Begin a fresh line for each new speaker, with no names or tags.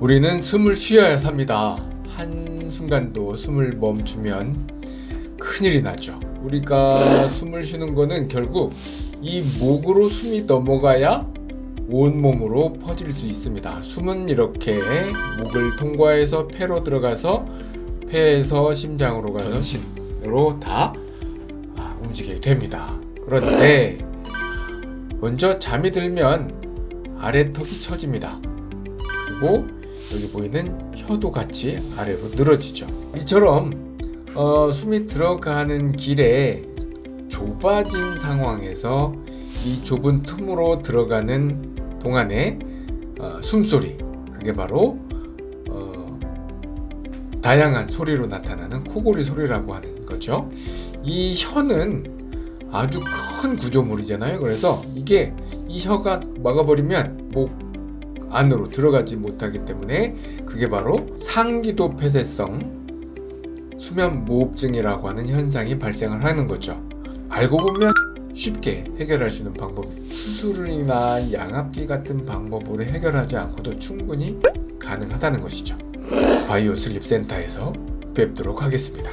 우리는 숨을 쉬어야 삽니다. 한순간도 숨을 멈추면 큰일이 나죠. 우리가 숨을 쉬는 거는 결국 이 목으로 숨이 넘어가야 온몸으로 퍼질 수 있습니다. 숨은 이렇게 목을 통과해서 폐로 들어가서 폐에서 심장으로 가서 전신으로 다 아, 움직이게 됩니다. 그런데 먼저 잠이 들면 아래턱이 처집니다. 그리고 여기 보이는 혀도 같이 아래로 늘어지죠. 이처럼 어, 숨이 들어가는 길에 좁아진 상황에서 이 좁은 틈으로 들어가는 동안에 어, 숨소리 그게 바로 어, 다양한 소리로 나타나는 코골이 소리라고 하는 거죠. 이 혀는 아주 큰 구조물이잖아요. 그래서 이게 이 혀가 막아버리면 목 안으로 들어가지 못하기 때문에 그게 바로 상기도 폐쇄성 수면 무호흡증이라고 하는 현상이 발생을 하는 거죠. 알고 보면 쉽게 해결할 수 있는 방법 수술이나 양압기 같은 방법으로 해결하지 않고도 충분히 가능하다는 것이죠. 바이오 슬립 센터에서 뵙도록 하겠습니다.